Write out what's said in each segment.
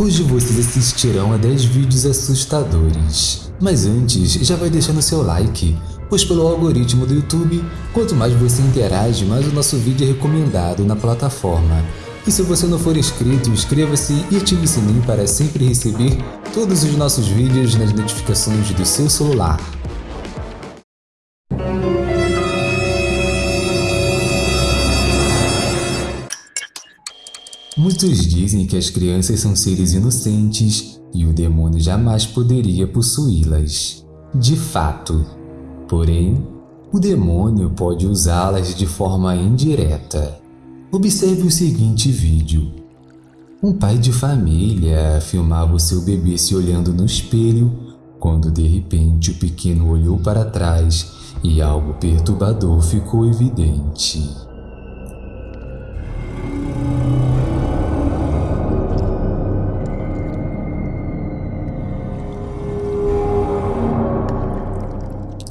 Hoje vocês assistirão a 10 vídeos assustadores. Mas antes, já vai deixando seu like, pois pelo algoritmo do YouTube, quanto mais você interage, mais o nosso vídeo é recomendado na plataforma. E se você não for inscrito, inscreva-se e ative o sininho para sempre receber todos os nossos vídeos nas notificações do seu celular. Muitos dizem que as crianças são seres inocentes e o demônio jamais poderia possuí-las. De fato. Porém, o demônio pode usá-las de forma indireta. Observe o seguinte vídeo. Um pai de família filmava o seu bebê se olhando no espelho quando de repente o pequeno olhou para trás e algo perturbador ficou evidente.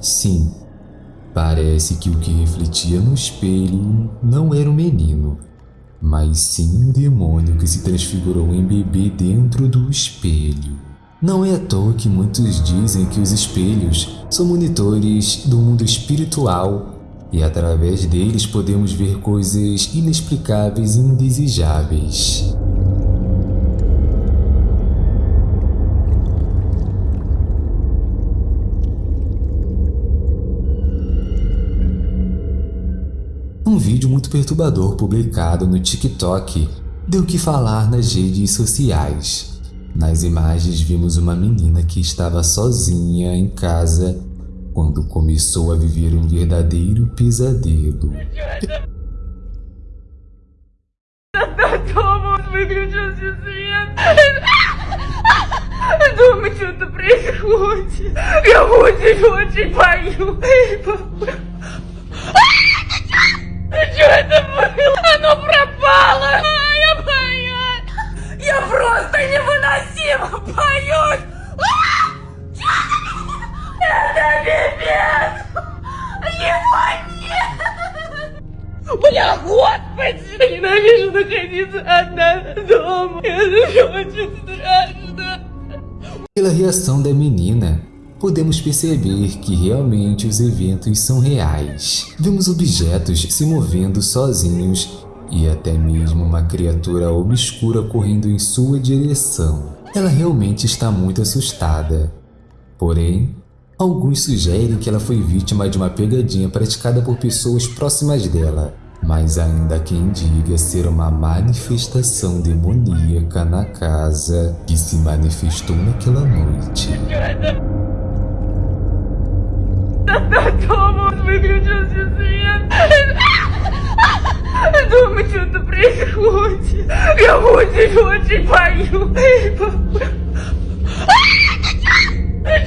Sim, parece que o que refletia no espelho não era um menino, mas sim um demônio que se transfigurou em bebê dentro do espelho. Não é à toa que muitos dizem que os espelhos são monitores do mundo espiritual e através deles podemos ver coisas inexplicáveis e indesejáveis. Um vídeo muito perturbador publicado no TikTok deu que falar nas redes sociais. Nas imagens vimos uma menina que estava sozinha em casa quando começou a viver um verdadeiro pesadelo. Дома что-то происходит. Я очень-очень боюсь. Что это было? Оно пропало! А, я боюсь! Я просто невыносимо боюсь! А! Это пипец! Его нет! Бля, господи! Ненавижу находиться одна дома! Это очень страшно! Pela reação da menina, podemos perceber que realmente os eventos são reais. Vemos objetos se movendo sozinhos e até mesmo uma criatura obscura correndo em sua direção. Ela realmente está muito assustada. Porém, alguns sugerem que ela foi vítima de uma pegadinha praticada por pessoas próximas dela. Mas ainda há quem diga ser uma manifestação demoníaca na casa que se manifestou naquela noite. Дома выключился свет. Дома что-то происходит. Я очень-очень боюсь.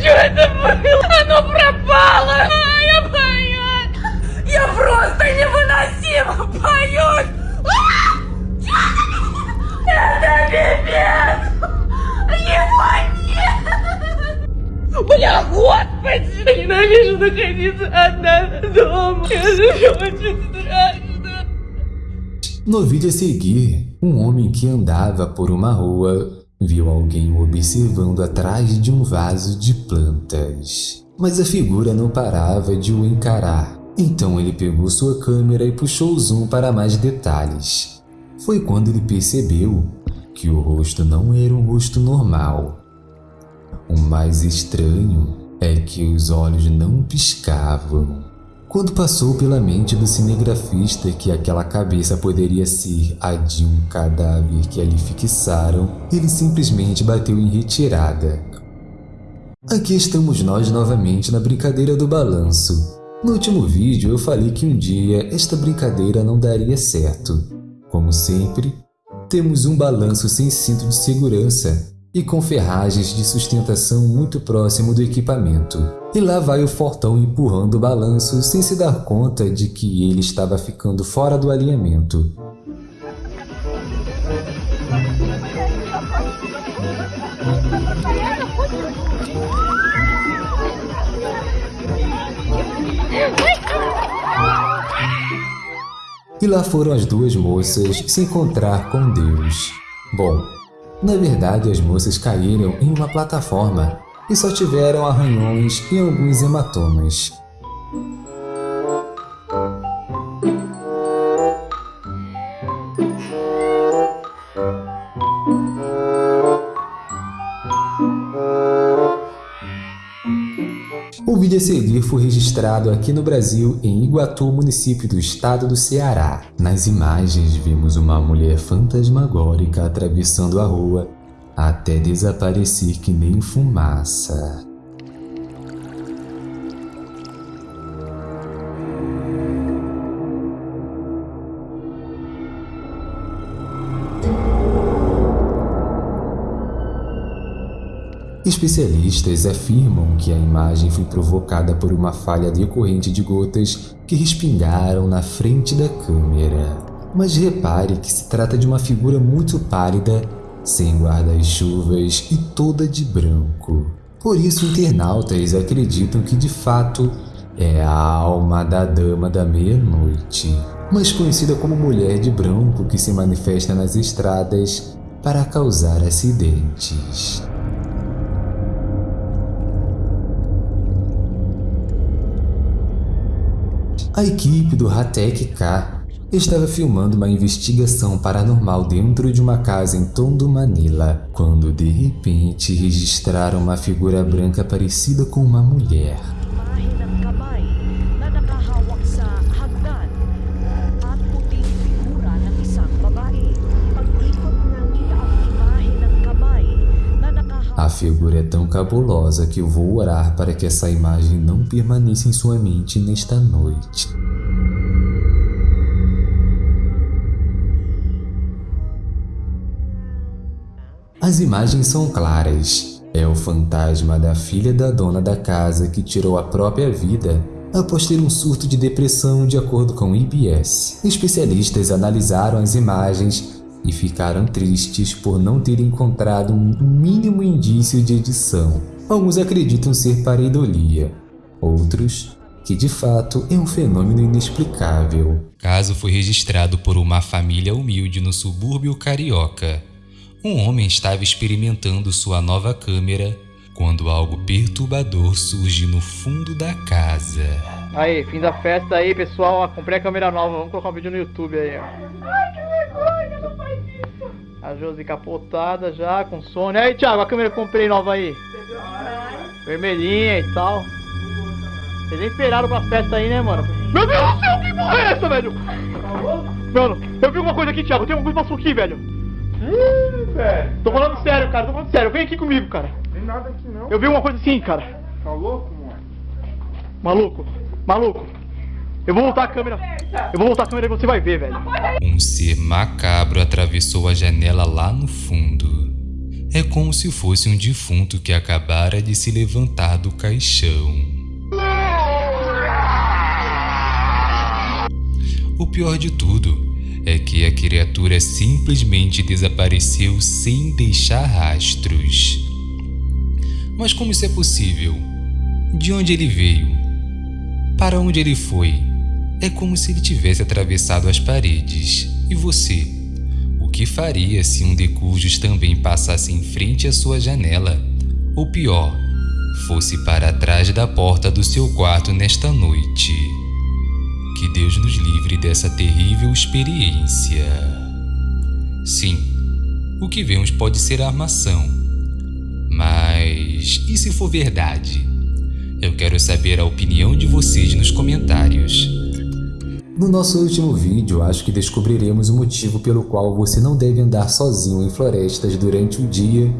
Что это было? Оно пропало. Я боюсь. Я просто невыносимо боюсь. Бля, господи! Ненавижу находиться одна дома. Это очень страшно. No vídeo a seguir, um homem que andava por uma rua viu alguém o observando atrás de um vaso de plantas. Mas a figura não parava de o encarar. Então ele pegou sua câmera e puxou o zoom para mais detalhes. Foi quando ele percebeu que o rosto não era um rosto normal, o mais estranho é que os olhos não piscavam. Quando passou pela mente do cinegrafista que aquela cabeça poderia ser a de um cadáver que ali fixaram, ele simplesmente bateu em retirada. Aqui estamos nós novamente na brincadeira do balanço. No último vídeo eu falei que um dia esta brincadeira não daria certo. Como sempre, temos um balanço sem cinto de segurança e com ferragens de sustentação muito próximo do equipamento. E lá vai o Fortão empurrando o balanço sem se dar conta de que ele estava ficando fora do alinhamento. E lá foram as duas moças se encontrar com Deus. Bom, Na verdade, as moças caíram em uma plataforma e só tiveram arranhões e alguns hematomas. Vídeo a seguir foi registrado aqui no Brasil, em Iguatu, município do estado do Ceará. Nas imagens vimos uma mulher fantasmagórica atravessando a rua até desaparecer que nem fumaça. Especialistas afirmam que a imagem foi provocada por uma falha decorrente de gotas que respingaram na frente da câmera. Mas repare que se trata de uma figura muito pálida, sem guarda-chuvas e toda de branco. Por isso, internautas acreditam que de fato é a alma da Dama da Meia-Noite, mais conhecida como Mulher de Branco que se manifesta nas estradas para causar acidentes. A equipe do Hatek K estava filmando uma investigação paranormal dentro de uma casa em Tondo, Manila, quando de repente registraram uma figura branca parecida com uma mulher. A figura é tão cabulosa que eu vou orar para que essa imagem não permaneça em sua mente nesta noite. As imagens são claras. É o fantasma da filha da dona da casa que tirou a própria vida após ter um surto de depressão de acordo com o IBS. Especialistas analisaram as imagens e ficaram tristes por não ter encontrado um mínimo indício de edição. Alguns acreditam ser pareidolia, outros que de fato é um fenômeno inexplicável. Caso foi registrado por uma família humilde no subúrbio carioca. Um homem estava experimentando sua nova câmera quando algo perturbador surge no fundo da casa. Aí, fim da festa aí, pessoal. Comprei a câmera nova, vamos colocar um vídeo no YouTube aí, ó. Josi capotada já, com sono. Aí, Thiago, a câmera que eu comprei nova aí. Vermelhinha e tal. Vocês nem esperaram pra festa aí, né, mano? Meu Deus do céu, que porra é essa, velho? Mano, eu vi alguma coisa aqui, Thiago. Tem alguma coisa passou aqui, velho. Ih, velho. Tô falando sério, cara. Tô falando sério. Vem aqui comigo, cara. Tem nada aqui não. Eu vi uma coisa assim, cara. Tá louco, mano? Maluco, maluco. Eu vou voltar a câmera. Eu vou voltar a câmera e você vai ver, velho. Um ser macabro atravessou a janela lá no fundo. É como se fosse um defunto que acabara de se levantar do caixão. O pior de tudo é que a criatura simplesmente desapareceu sem deixar rastros. Mas como isso é possível? De onde ele veio? Para onde ele foi? É como se ele tivesse atravessado as paredes. E você? O que faria se um decujos também passasse em frente à sua janela? Ou pior, fosse para trás da porta do seu quarto nesta noite? Que Deus nos livre dessa terrível experiência. Sim, o que vemos pode ser armação. Mas e se for verdade? Eu quero saber a opinião de vocês nos comentários. No nosso último vídeo, acho que descobriremos o motivo pelo qual você não deve andar sozinho em florestas durante o dia,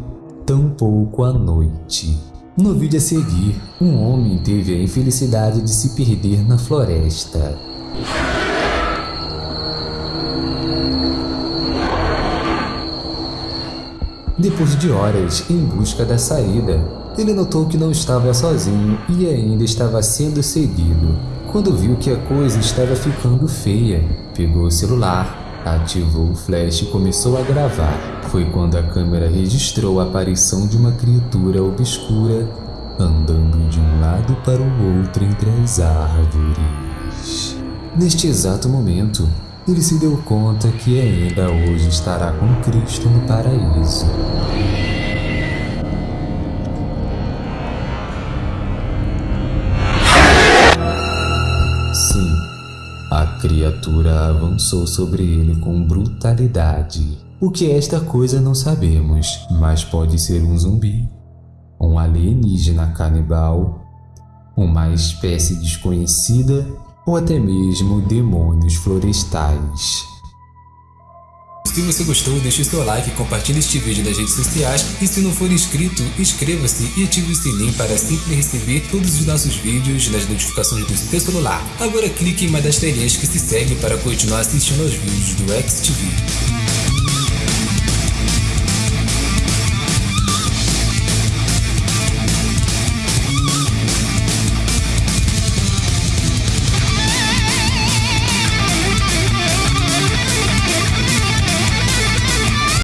tampouco à noite. No vídeo a seguir, um homem teve a infelicidade de se perder na floresta. Depois de horas em busca da saída, ele notou que não estava sozinho e ainda estava sendo seguido. Quando viu que a coisa estava ficando feia, pegou o celular, ativou o flash e começou a gravar. Foi quando a câmera registrou a aparição de uma criatura obscura andando de um lado para o outro entre as árvores. Neste exato momento, ele se deu conta que ainda hoje estará com Cristo no paraíso. Criatura avançou sobre ele com brutalidade. O que é esta coisa não sabemos, mas pode ser um zumbi, um alienígena canibal, uma espécie desconhecida ou até mesmo demônios florestais. Se você gostou, deixe seu like, compartilhe este vídeo nas redes sociais e se não for inscrito, inscreva-se e ative o sininho para sempre receber todos os nossos vídeos nas notificações do seu celular. Agora clique em uma das telinhas que se segue para continuar assistindo aos vídeos do XTV.